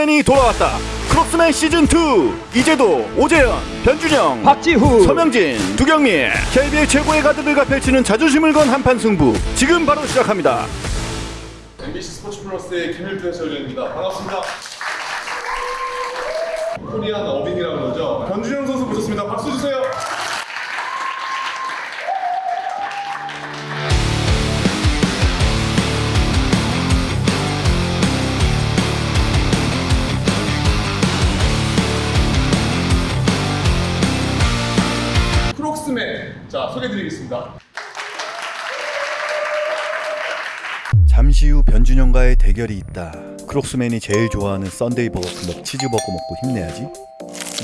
크록스맨이 돌아왔다. 크록스맨 시즌 2 이제도 오재현, 변준영, 박지후 서명진, 두경민 KBL 최고의 가드들과 펼치는 자존심을 건 한판 승부 지금 바로 시작합니다. MBC 스포츠 플러스의 김일두 해설위원입니다. 반갑습니다. 코리안 어빈 소개드리겠습니다. 잠시 후 변준영과의 대결이 있다. 크록스맨이 제일 좋아하는 썬데이 버거 클럽 치즈버거 먹고 힘내야지.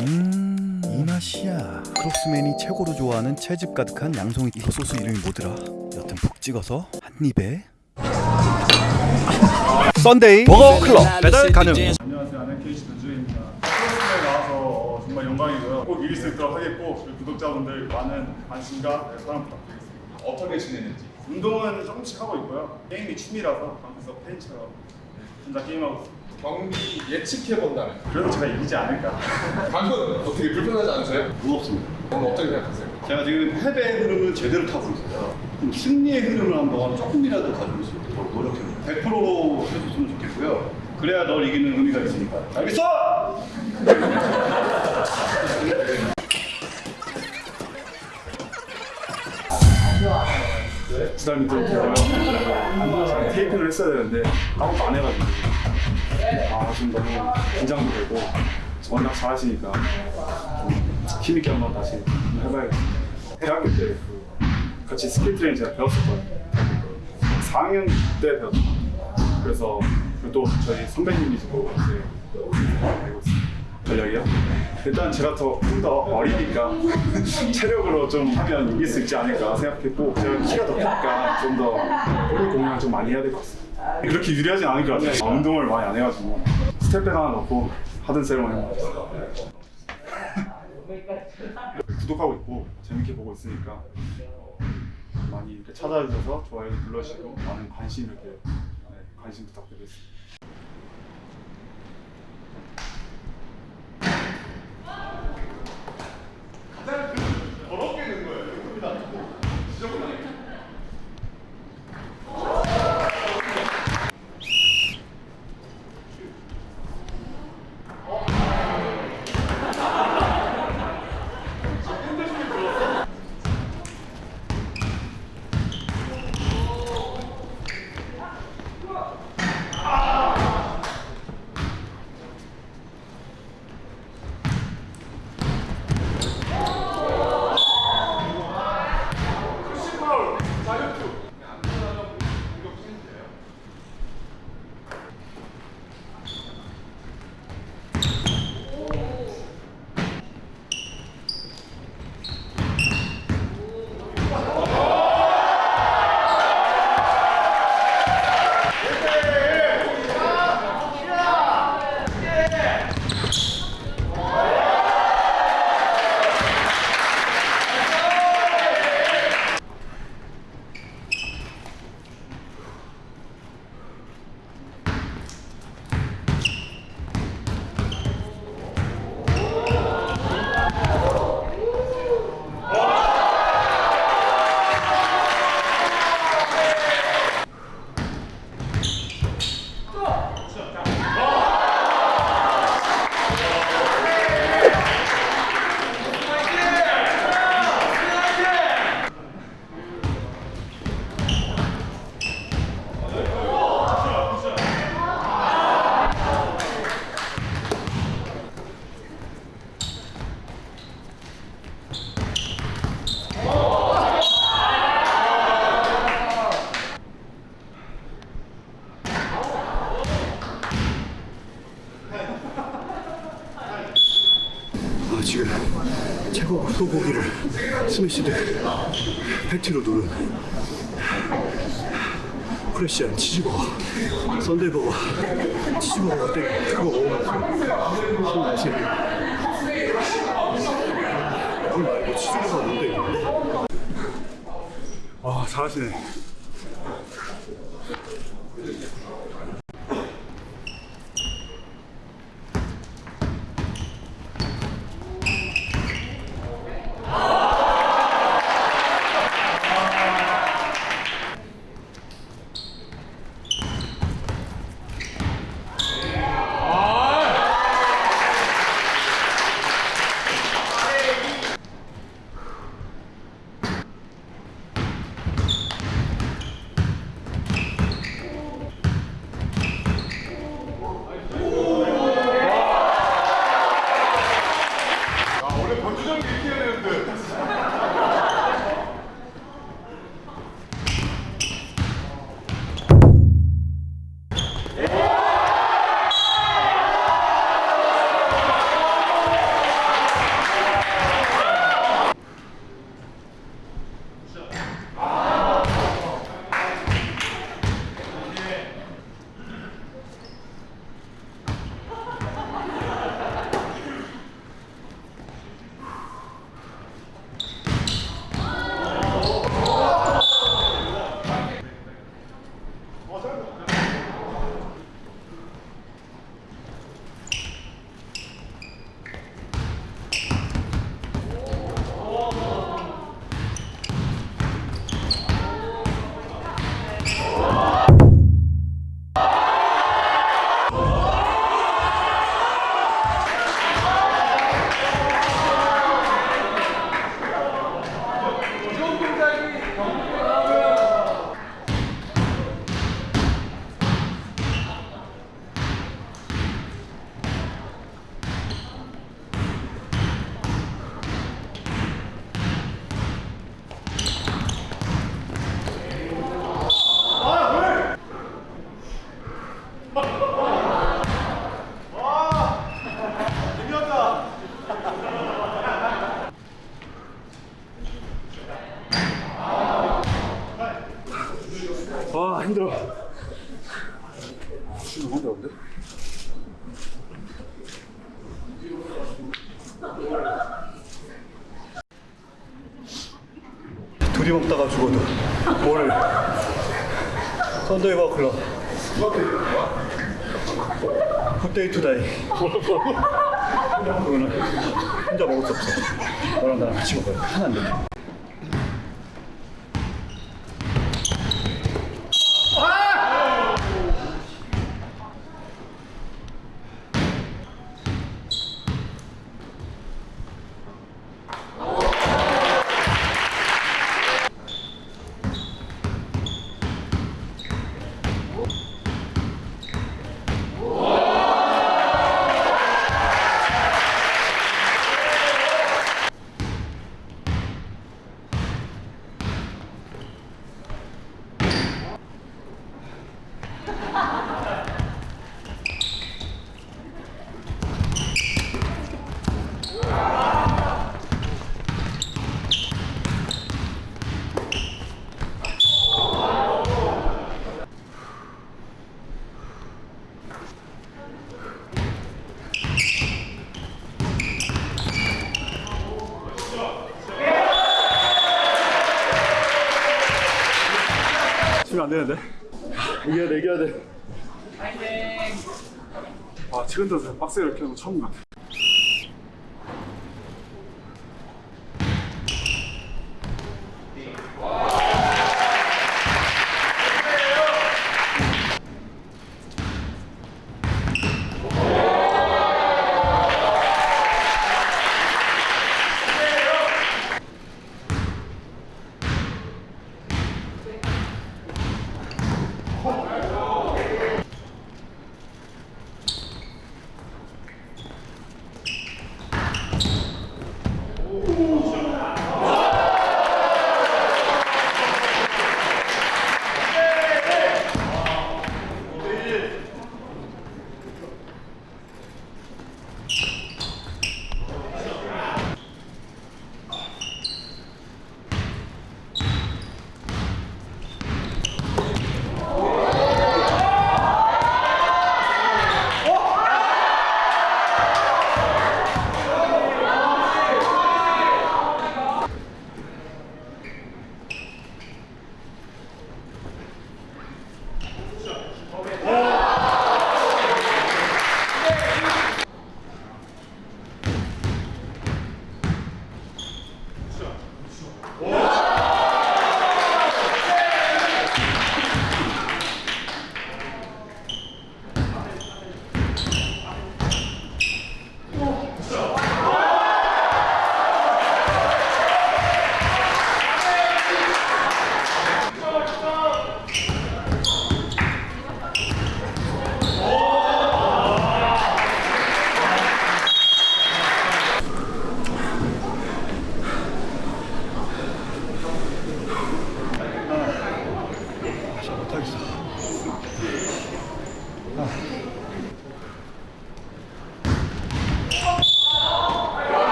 음, 이 맛이야. 크록스맨이 최고로 좋아하는 채즙 가득한 양송이 이거 소스 이름이 뭐더라? 여튼 푹 찍어서 한 입에. 썬데이 버거 클럽 배달 가능. 안녕하세요. 아는 케이시 변주입니다. 프로그램에 나와서 어, 정말 영광이고요. 꼭 이길 수 있도록 하겠고 그리고 구독자분들 많은 관심과 네, 사랑 부탁드리겠습니다. 어떻게 지내는지. 운동은 조금씩 하고 있고요. 게임이 취미라서 방에서 팬처럼 네, 혼자 게임하고 있습니다. 경기 예측해 본다면 그래도 제가 이기지 않을까. 방금 어떻게 불편하지 않으세요? 무겁습니다. 오늘 어떻게 생각하세요? 제가 지금 패배의 흐름을 제대로 타고 있어요. 그럼 승리의 흐름을 한번 조금이라도 가지고 있을 수 있도록 노력해볼게요. 100%로 해줬으면 좋겠고요. 그래야 널 이기는 의미가 있으니까. 알겠어? 두달 밑으로 되고요. 테이핑을 했어야 되는데 아무것도 안 해가지고 아 지금 너무 긴장도 되고 워낙 잘하시니까 좀 힘있게 한번 다시 해봐야겠습니다. 대학교 때그 같이 스킬 트레이닝 제가 배웠었거든요. 4학년 때 배웠어요. 그래서 또 저희 선배님이시고 이제. 전략이요? 일단 제가 더 좀 더 어리니까 체력으로 좀 하면 이길 수 있지 않을까 생각했고 제가 키가 더 크니까 좀 더 볼을 공략을 좀 많이 해야 될 것 같습니다. 그렇게 유리하진 않을 것 같아요. 아, 운동을 많이 안 해가지고 step back 하나 넣고 하든 세레머니 구독하고 있고 재밌게 보고 있으니까 어, 많이 이렇게 찾아주셔서 좋아요 눌러주시고 많은 관심 이렇게 네, 관심 부탁드리겠습니다. smashed 패티로 누른 fresh한 치즈버거 썬데이버거 치즈버거 땡 그거 먹으면서 술 마시는 물 말고 치즈버거 뭔데? 와 잘하시네. 뭐를 썬데이 버클럽 굿데이 투다이. 혼자 먹을 수 없어. 너랑 나랑 같이 먹어야 돼 하나 안 돼. 지금 안 되는데? 이겨야 돼, 이겨야 돼. 아, 최근 들어서 박스 이렇게 하는 거 처음 같아.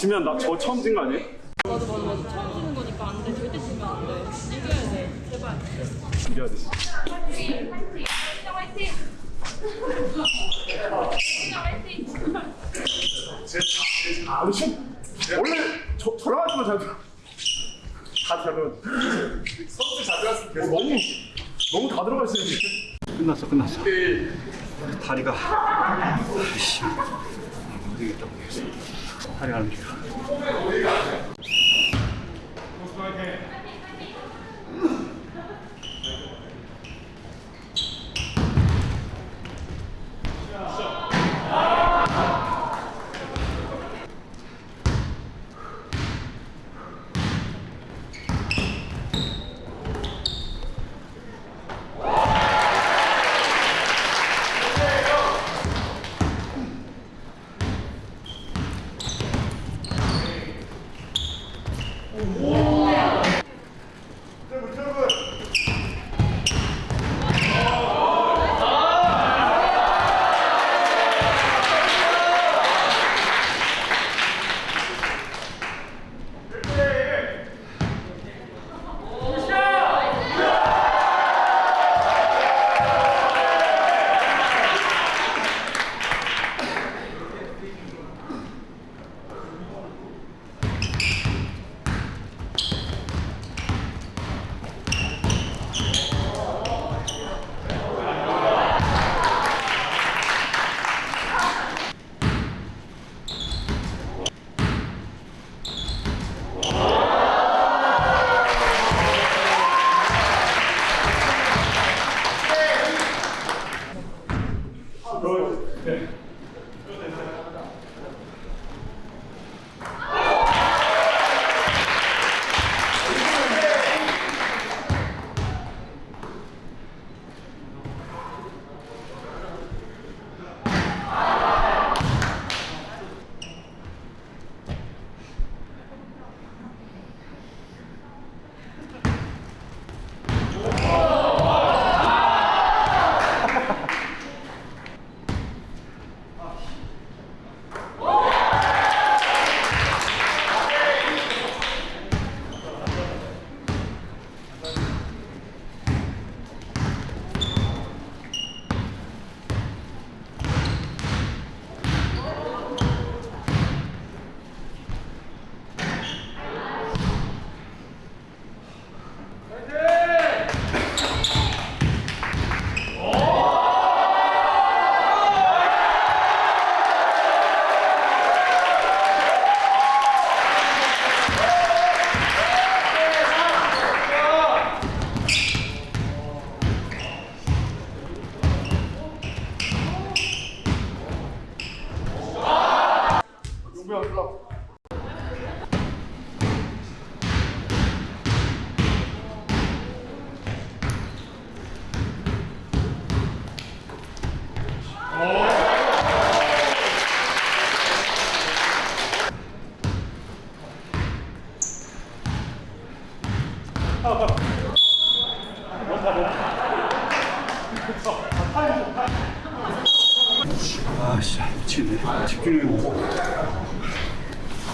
지면 나 저 처음 진 거 아니에요? 맞아 맞아. 맞아 처음 지는 거니까 안 돼. 절대 지면 안돼. 이겨야 돼. 제발. 이겨야 돼. 아, 근데 슛 원래 저 저랑 하지만 잘 들어. 다 잘면 선수 잘 들었으면 계속 너무 너무 다 들어가 있어요. 지금. 끝났어 끝났어. 다리가 아이씨. 안 되겠다 모르겠어 다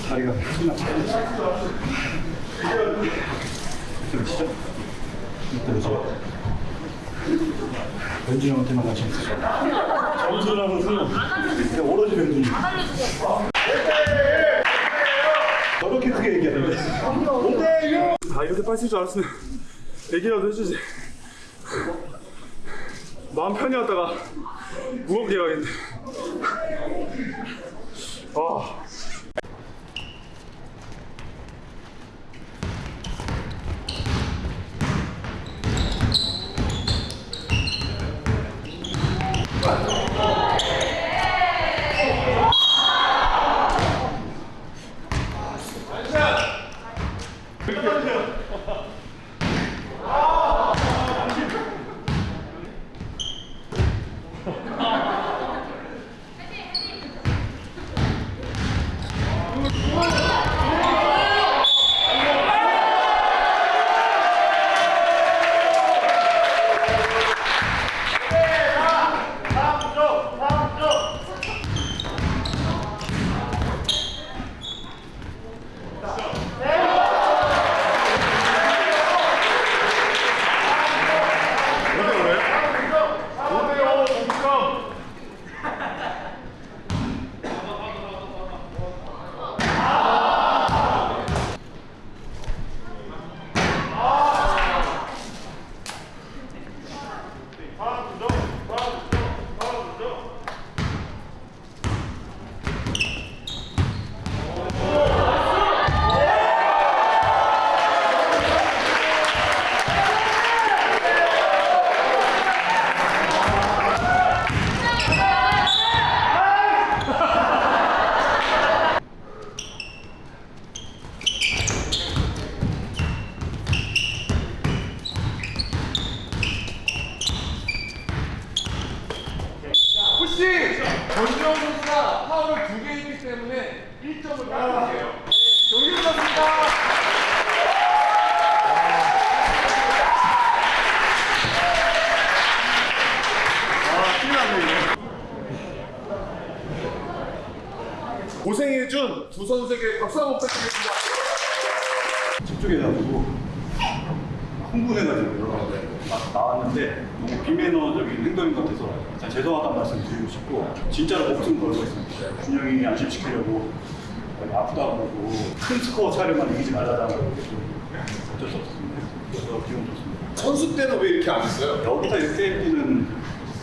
다리가 끝났어 들으시죠? 들으시죠? 변준이 형한테만 관심 있으죠? 점수라는 수는 그냥 오로지 변준이 저렇게 크게 얘기하는데 아 이렇게 쓸줄 알았으면 얘기라도 해주지. 마음 편히 왔다가 무겁게 가겠네. 아. 快！ 고생해준 두 선수에게 박수 한번 부탁드리겠습니다. 집중해가지고 흥분해가지고요. 막 나왔는데 너무 비매너적인 행동인 것 같아서 진짜 죄송하다는 말씀 드리고 싶고 진짜로 목숨 걸고 있습니다. 준영이 안심시키려고 아프다고 그러고 큰 스코어 차례만 이기지 말라고 그러고 어쩔 수 없습니다. 그래서 기분 좋습니다. 선수 때는 왜 이렇게 안 했어요? 여기서 이렇게 뛰는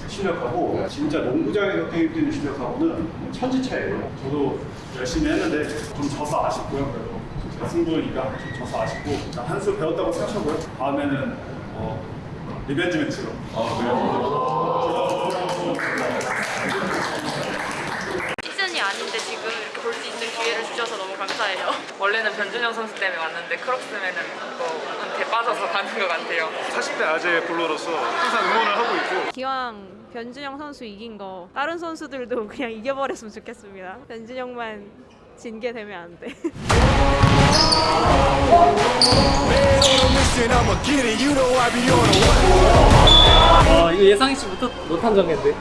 실력하고 진짜 농구장에서 게임 뛰는 실력하고는 천지 차이예요. 저도 열심히 했는데 좀 져서 아쉽고요. 그래도 제가 승부니까 좀 져서 아쉽고 한수 배웠다고 생각하고요. 다음에는 어, revenge match로. 시즌이 아닌데 지금 이렇게 볼수 있는 기회를 주셔서 너무 감사해요. 원래는 변준영 선수 때문에 왔는데 크록스맨은 뭐한테 빠져서 가는 것 같아요. 40대 아재 볼러로서 항상 응원을 하고 있고 기왕 변준영 선수 이긴 거 다른 선수들도 그냥 이겨버렸으면 좋겠습니다. 변준영만 진 게 되면 안 돼. 아 이거 예상치 못한, 못한 전개인데